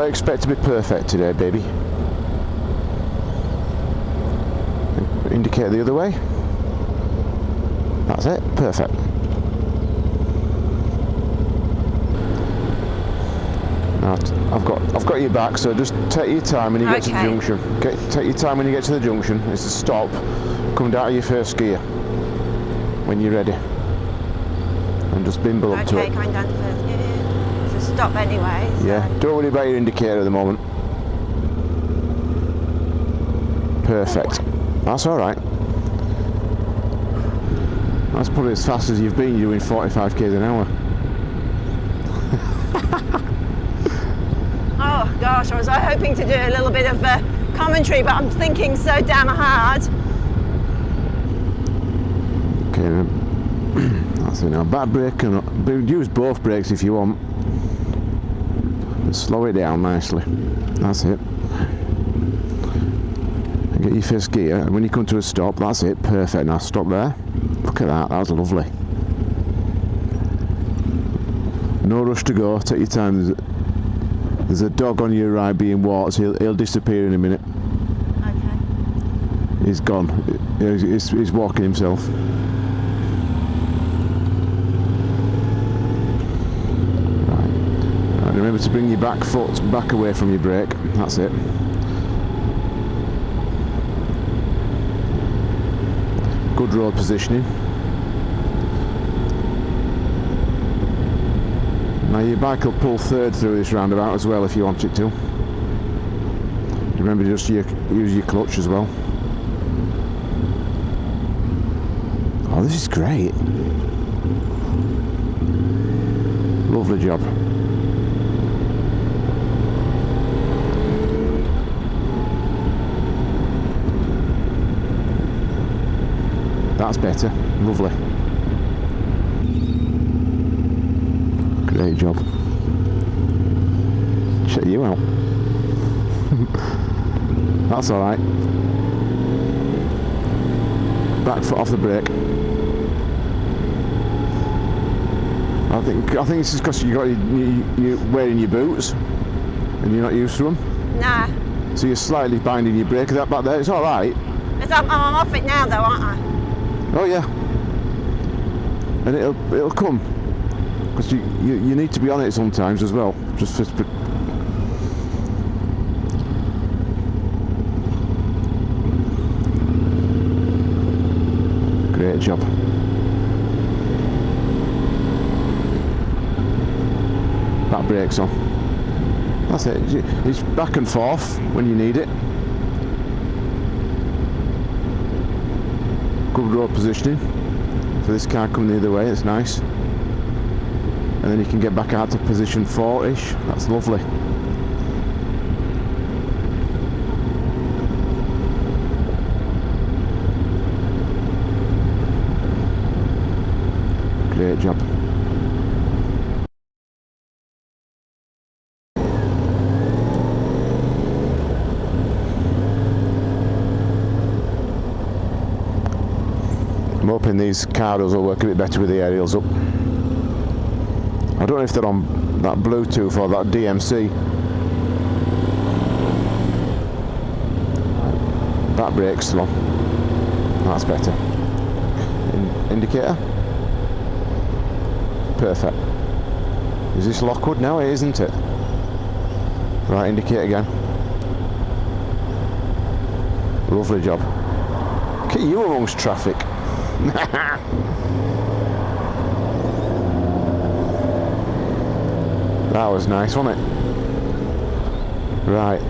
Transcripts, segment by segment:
don't expect to be perfect today, baby. Indicate the other way. That's it, perfect. Now, I've got I've got your back, so just take your time when you get to the junction. Get, take your time when you get to the junction. It's a stop. Come down to your first gear when you're ready, and just bimble up to it. Okay, going down to first gear. Stop anyway. so- Yeah, don't worry about your indicator at the moment. Perfect. That's all right. That's probably as fast as you've been doing 45 k's an hour. Oh gosh, I was hoping to do a little bit of uh, commentary, but I'm thinking so damn hard. Okay, then. that's it now. Bad brake and but use both brakes if you want. But slow it down nicely. That's it. And Get your first gear, and when you come to a stop, that's it. Perfect. Now stop there. Look at that. That was lovely. No rush to go. Take your time. There's a, dog on your right being walked. He'll, he'll disappear in a minute. Okay. He's gone. He's, he's, he's walking himself. Right. Right, remember to bring your back foot back away from your brake. That's it. Good road positioning. Now your bike will pull third through this roundabout as well if you want it to. Remember just your, use your clutch as well. Oh, this is great. Lovely job. That's better. Lovely. Great job. Check you out. That's alright. Back foot off the brake. I think I think it's just because you got you, you, are wearing your boots and you're not used to them, Nah. so you're slightly binding your brake. That back there, it's all right. I'm off it now though, aren't I? Oh yeah, and it'll it'll come because you, you you need to be on it sometimes as well. Just for great job. That brakes on. That's it. It's back and forth when you need it. Good road positioning for this car coming the other way. It's nice. And then you can get back out to position four-ish. That's lovely. Great job. I'm hoping these Cardos will work a bit better with the aerials up. I don't know if they're on that Bluetooth or that DMC. That brake's on. That's better. In- indicator. Perfect. Is this Lockwood now? It isn't it? Right, indicate again. Lovely job. Look at you amongst traffic. That was nice, wasn't it? Right.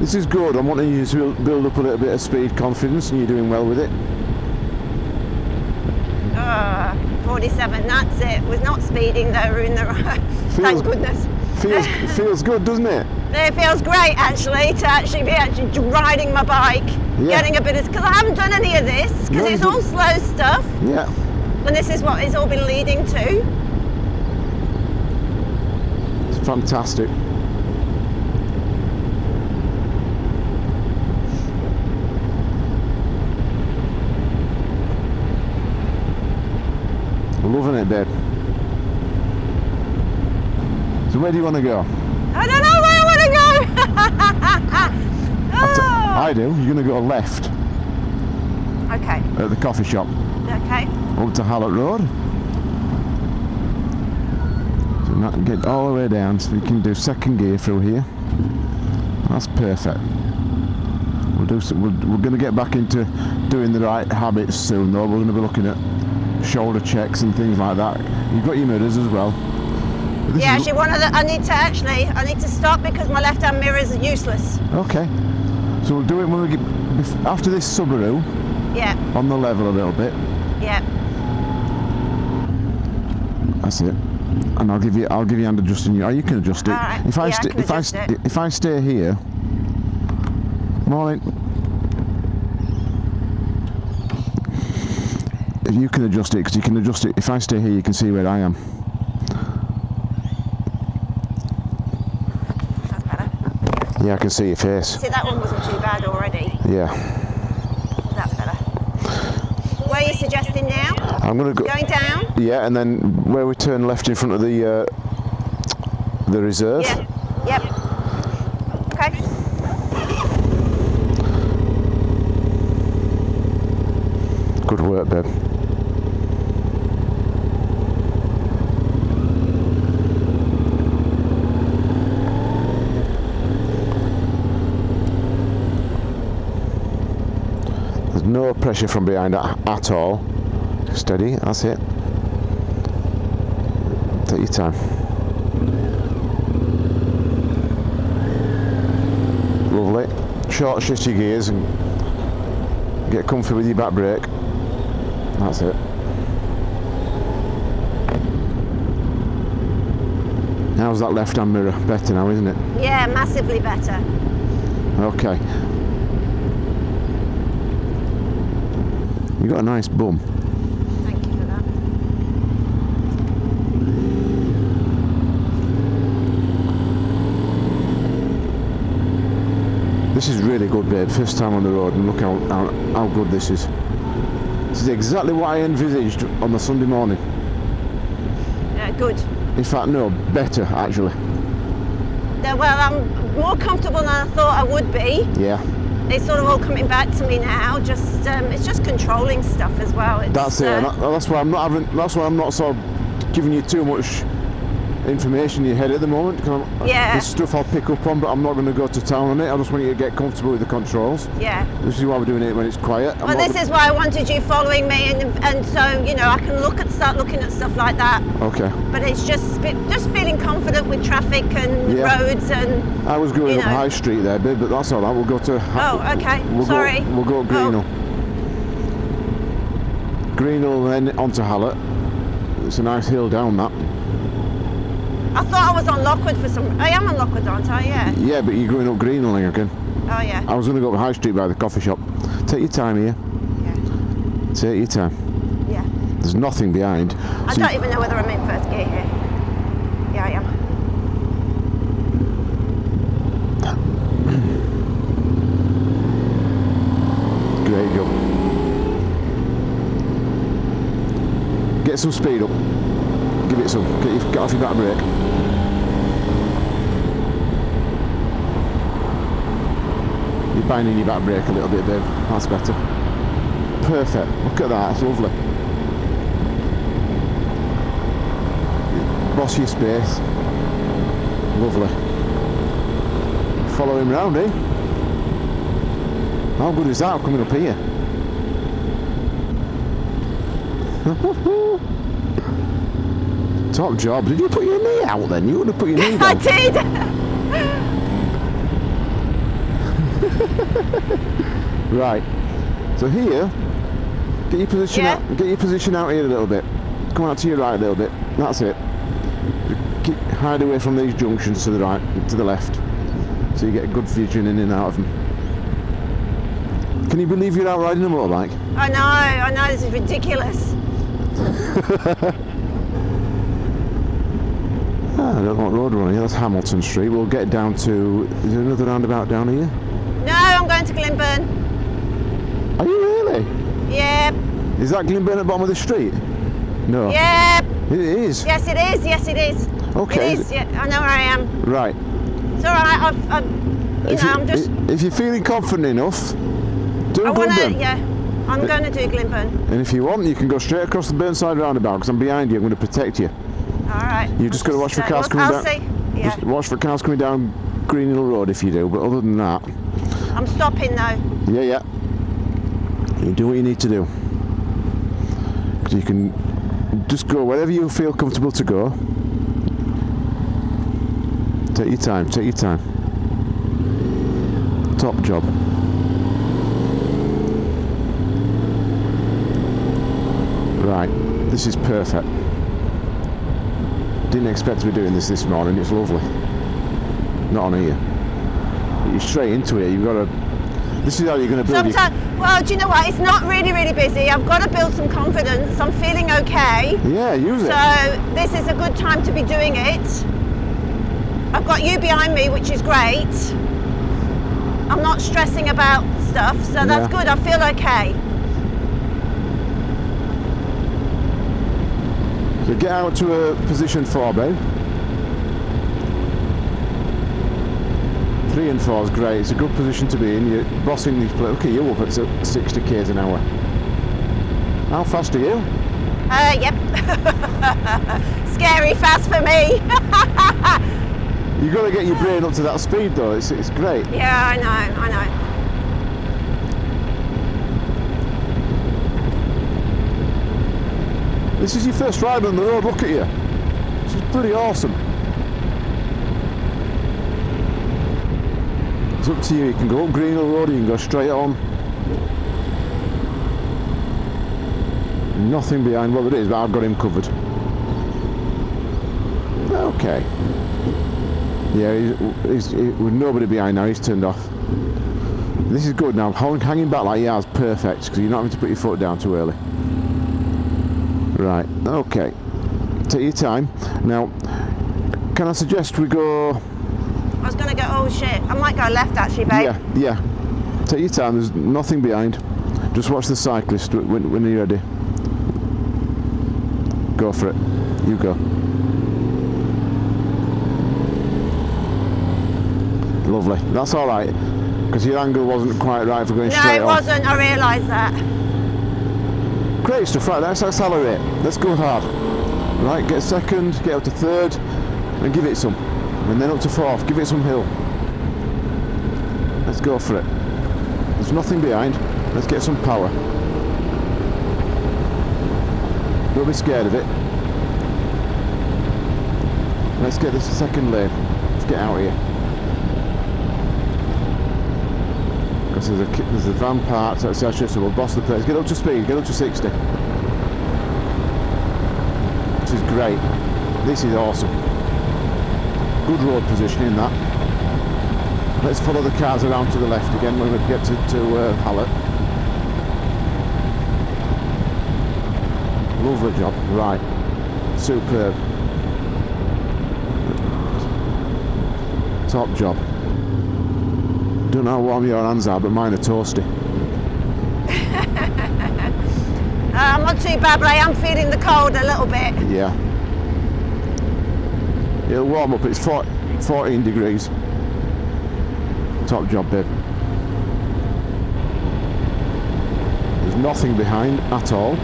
This is good. I'm wanting you to build- up a little bit of speed confidence and you're doing well with it. Uh, 47, that's it. Was not speeding though, we're in the right. Feels- Thank goodness. Feels feels good, doesn't it? It feels great actually to actually be actually riding my bike, Yeah. getting a bit of because I haven't done any of this because No, it's all slow stuff, Yeah. and this is what it's all been leading to. It's fantastic. Loving it, babe. So where do you want to go? I don't know where I want to go. I do. You're going to go left oh, okay. at the coffee shop Okay. up to Hallett Road. So not get all the way down so we can do second gear through here. That's perfect. We'll do some, we're, we're going to get back into doing the right habits soon though. We're going to be looking at shoulder checks and things like that. You've got your mirrors as well. This Yeah, actually, one of the. I need to actually. I need to stop because my left-hand mirror is useless. Okay. So we'll do it when we get after this Subaru Yeah. on the level a little bit. Yeah. That's it. And I'll give you I'll give you hand adjusting you. Oh, you can adjust it. All right. If I Yeah, I if I st- it. if I stay here. Morning. If you can adjust it because you can adjust it. If I stay here, you can see where I am. That's better. Yeah, I can see your face. See, that one wasn't too bad already. Yeah. That's better. Where are you suggesting now? I'm gonna go. Going down? Yeah, and then where we turn left in front of the uh, the reserve. Yeah. Yep. Okay. Good work, babe. There's no pressure from behind at, all. Steady, that's it. Take your time. Lovely. Short shift your gears and get comfy with your back brake. That's it. How's that left hand mirror? Better now, isn't it? Yeah, massively better. Okay. You got a nice bum. Thank you for that. This is really good, babe. First time on the road, and look how, how, how good this is. This is exactly what I envisaged on the Sunday morning. Yeah, good. In fact, no, better actually. Yeah, well, I'm more comfortable than I thought I would be. Yeah, It's sort of all coming back to me now. Just um, it's just controlling stuff as well. It's, that's it. uh, that's why I'm not having. That's why I'm not sort of giving you too much information in your head at the moment. Yeah. There's stuff I'll pick up on, but I'm not going to go to town on it. I just want you to get comfortable with the controls. yeah. This is why we're doing it when it's quiet. Well, this is why I wanted you following me, and and so you know I can look at start looking at stuff like that. Okay. But it's just just feeling confident with traffic and Yeah. roads and I was going You up. High Street there, babe, but that's all right. We'll go to. Oh, okay. We'll Sorry. Go, we'll go oh. up Greenhill. Greenhill, then onto Hallett. It's a nice hill down that. I thought I was on Lockwood for some. I am on Lockwood, aren't I? Yeah. Yeah, but you're going up Greenhill again. Oh yeah. I was going to go up High Street by the coffee shop. Take your time here. Yeah. Take your time. Yeah. There's nothing behind. I So don't even know whether I'm in first gear here. Yeah, I am. Great job. Get some speed up. Some. Get, get off your back brake. You're binding your back brake a little bit, babe. That's better. Perfect. Look at that. That's lovely. Boss your space. Lovely. Follow him round, eh? How good is that coming up here? Top job. Did you put your knee out then? You would have put your knee I did. Right. So here, get your position Yeah. out. Get your position out here a little bit. Come out to your right a little bit. That's it. Keep, hide away from these junctions to the right, to the left, so you get a good vision in and out of them. Can you believe you're out riding a motorbike? I know. I know. This is ridiculous. I don't what road here. That's Hamilton Street. We'll get down to. Is there another roundabout down here? No, I'm going to Glynburn. Are you really? Yeah. Is that Glynburn at the bottom of the street? No. Yeah. It is. Yes, it is. Yes, it is. Okay. It is. Yeah, I know where I am. Right. It's all right. I've, I've you if, know, you, I'm just. if you're feeling confident enough, do I want to. Yeah. I'm uh, going to do Glynburn. And if you want, you can go straight across the Burnside roundabout because I'm behind you. I'm going to protect you. All right. You just gotta watch for cars coming I'll down. see. Yeah. Just watch for cars coming down Green Hill Road if you do. But other than that, I'm stopping though. yeah, yeah. You do what you need to do. you can just go wherever you feel comfortable to go. Take your time. Take your time. Top job. Right, this is perfect. Didn't expect to be doing this this morning. It's lovely. Not on here. You're straight into it. You've got to. This is how you're going to build. Your, Sometimes, well, do you know what? It's not really, really busy. I've got to build some confidence. I'm feeling okay. yeah, use it. So this is a good time to be doing it. I've got you behind me, which is great. I'm not stressing about stuff, so that's Yeah. good. I feel okay. So get out to a position four, babe. Three and four is great. It's a good position to be in. You're bossing these players. Look at you up at s- 60 k's an hour. How fast are you? Uh, yep. Scary fast for me. You've got to get your brain up to that speed, though. It's, it's great. yeah, I know, I know. This is your first ride on the road. Look at you. This is pretty awesome. It's up to you. You can go up Green Hill Road. You can go straight on. Nothing behind. Well, there is, but I've got him covered. Okay. Yeah, he's, he's, he- with nobody behind now. He's turned off. This is good now. Hang- Hanging back like he has, perfect, because you're not having to put your foot down too early. Right, okay. Take your time. Now, can I suggest we go. I was going to go, oh shit. I might go left actually, babe. Yeah, yeah. Take your time, there's nothing behind. Just watch the cyclist when, when you're ready. Go for it. You go. Lovely. That's all right. Because your angle wasn't quite right for going No, straight No, it on. wasn't. I realised that. Great stuff, right, let's accelerate. Let's go hard. Right, get second, get up to third, and give it some. And then up to fourth, give it some hill. Let's go for it. There's nothing behind. Let's get some power. Don't be scared of it. Let's get this second lane. Let's get out of here. There's a, there's a van parked outside so we'll boss the place. Get up to speed, get up to 60. This is great. This is awesome. Good road positioning that. Let's follow the cars around to the left again when we get to, to uh, Hallett. Lovely job. Right. Superb. Top job. I don't know how warm your hands are, but mine are toasty. Uh, I'm not too bad, but I am feeling the cold a little bit. Yeah. It'll warm up. It's 14 degrees. Top job, babe. There's nothing behind at all.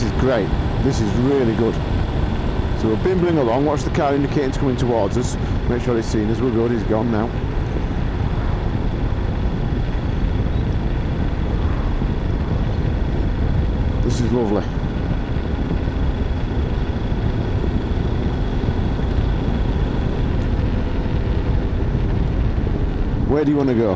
This is great. This is really good. So we're bimbling along, watch the car indicating coming towards us. Make sure he's seen us, we're good, he's gone now. This is lovely. Where do you want to go?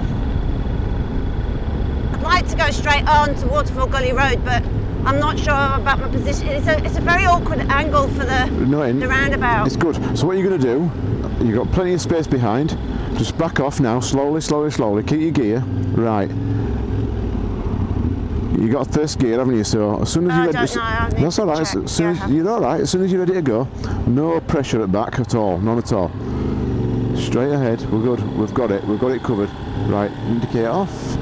I'd like to go straight on to Waterfall Gully Road, but I'm not sure about my position. It's a, it's a very awkward angle for the, No, the roundabout. It's good. So what you're going to do, you've got plenty of space behind. Just back off now, slowly, slowly, slowly. Keep your gear. Right. You got first gear, haven't you? So as soon as you're ready, that's all right. check. As soon Yeah, as you're all right. As soon as you're ready to go, no pressure at back at all, none at all. Straight ahead. We're good. We've got it. We've got it covered. Right. Indicator off.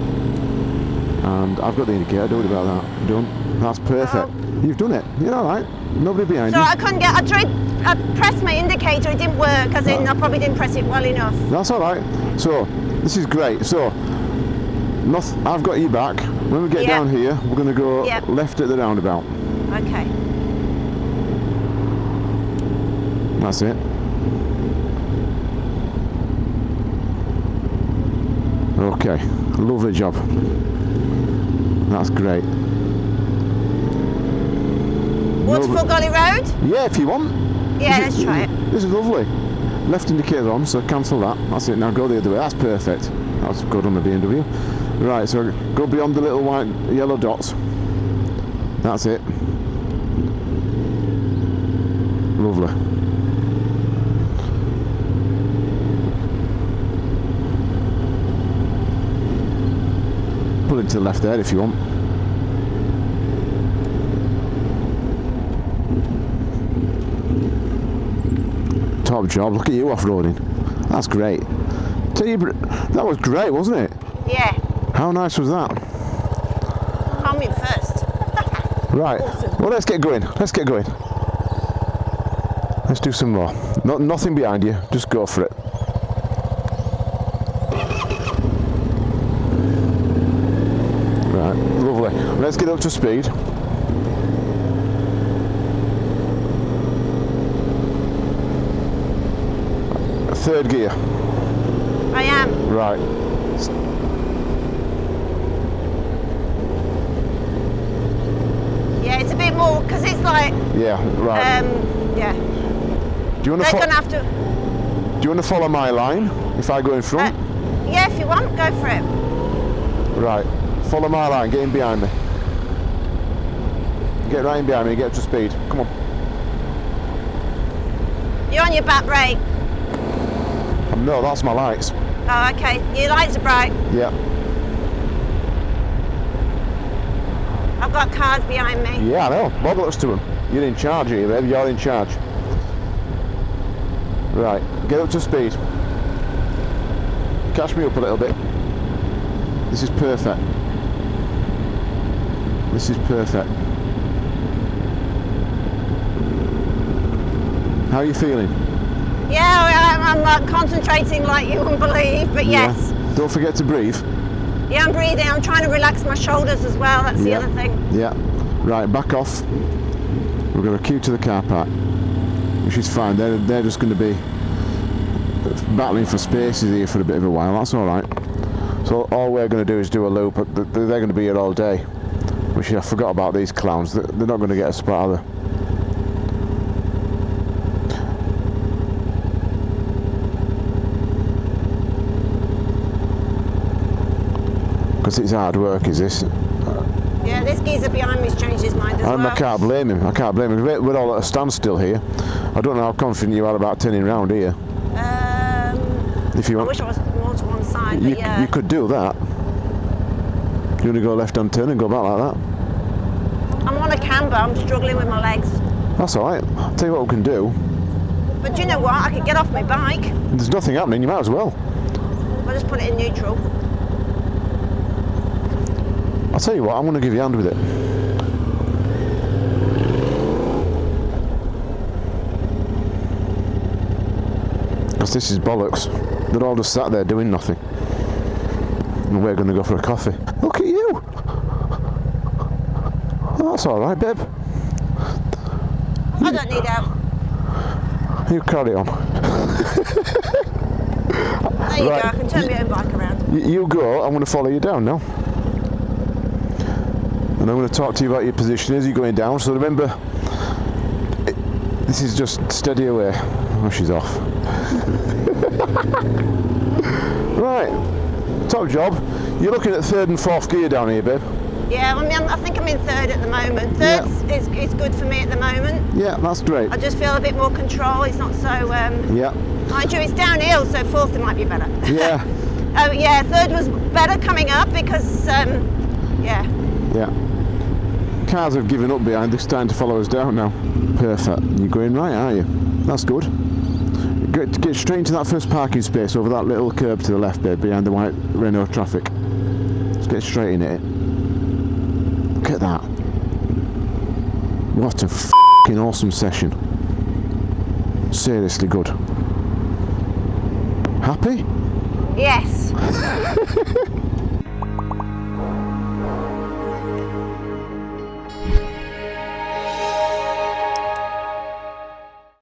And I've got the indicator. Don't worry about that. Done. That's perfect. You've done it. You're all right. Nobody behind So you. I couldn't get. I tried. I pressed my indicator. It didn't work. As in, I probably didn't press it well enough. That's all right. So this is great. So noth- I've got you back. When we get Yeah. down here, we're going to go Yeah. left at the roundabout. Okay. That's it. Okay, lovely job. That's great. Waterfall Gully Road. Yeah, if you want. Yeah, This let's is- try it. This is lovely. Left indicator on, so cancel that. That's it. Now go the other way. That's perfect. That's good on the BMW. Right, so go beyond the little white yellow dots. That's it. Lovely. To the left there if you want. Top job. Look at you off-roading. That's great. That was great, wasn't it? Yeah. How nice was that? I'm in first. Right. Awesome. Well, let's get going. Let's get going. Let's do some more. Not nothing behind you. Just go for it. Right. Lovely. Let's get up to speed. Third gear. I am. Right. Yeah, it's a bit more because it's like. Yeah. Right. Um. Yeah. do you want to? They're gonna have to. do you want to follow my line? If I go in Uh, front. yeah, if you want, go for it. Right. Follow my line. Get in behind me. Get right in behind me. Get up to speed. Come on. You're on your back brake. No, that's my lights. Oh, okay. Your lights are bright. Yeah. I've got cars behind me. Yeah, I know. Bollocks to them. You're in charge here, babe. You're in charge. Right. Get up to speed. Catch me up a little bit. This is perfect. This is perfect. How are you feeling? Yeah, I- I'm like uh, concentrating like you wouldn't believe, but yes. Yeah. Don't forget to breathe. Yeah, I'm breathing. I'm trying to relax my shoulders as well. That's the other thing. Yeah. Right, back off. We're going to queue to the car park, which is fine. They're, they're just going to be battling for spaces here for a bit of a while. That's all right. So all we're going to do is do a loop. but They're going to be here all day. Which I forgot about these clowns. They're they're not going to get a spot, are they? Because it's hard work, is this? Yeah, this geezer behind me's changed his mind as And well. I can't blame him. I can't blame him. We're all at a standstill here. I don't know how confident you are about turning round here. Um, If you want. I wish I was more to one side, you, but yeah. you could do that. You want to go left hand turn and go back like that? I'm on a camber. I'm struggling with my legs. That's all right. I'll tell you what we can do. But do you know what? I could get off my bike. There's nothing happening. You might as well. I'll just put it in neutral. I'll tell you what. I'm going to give you a hand with it. Because this is bollocks. They're all just sat there doing nothing. And we're going to go for a coffee. Look at you. Oh, that's all right, babe. I don't need help. You carry on. There you Right. go. I can turn my own bike around. Y- You go, I'm going to follow you down now. And I'm going to talk to you about your position as you're going down. So remember, it, this is just steady away. Oh, she's off. right, top job. You're looking at third and fourth gear down here, babe. Yeah, I mean, I think I'm in third at the moment. Third yeah. is, is good for me at the moment. Yeah, that's great. I just feel a bit more control. It's not so... Um, yeah. Mind you, it's downhill, so fourth it might be better. Yeah. oh, yeah, third was better coming up because, um, yeah. Yeah. Cars have given up behind. They're starting to follow us down now. Perfect. You're going right, are you? That's good. Get, get straight into that first parking space over that little curb to the left there behind the white Renault traffic. Let's get straight in it at that. What a fucking awesome session. Seriously good. Happy? Yes.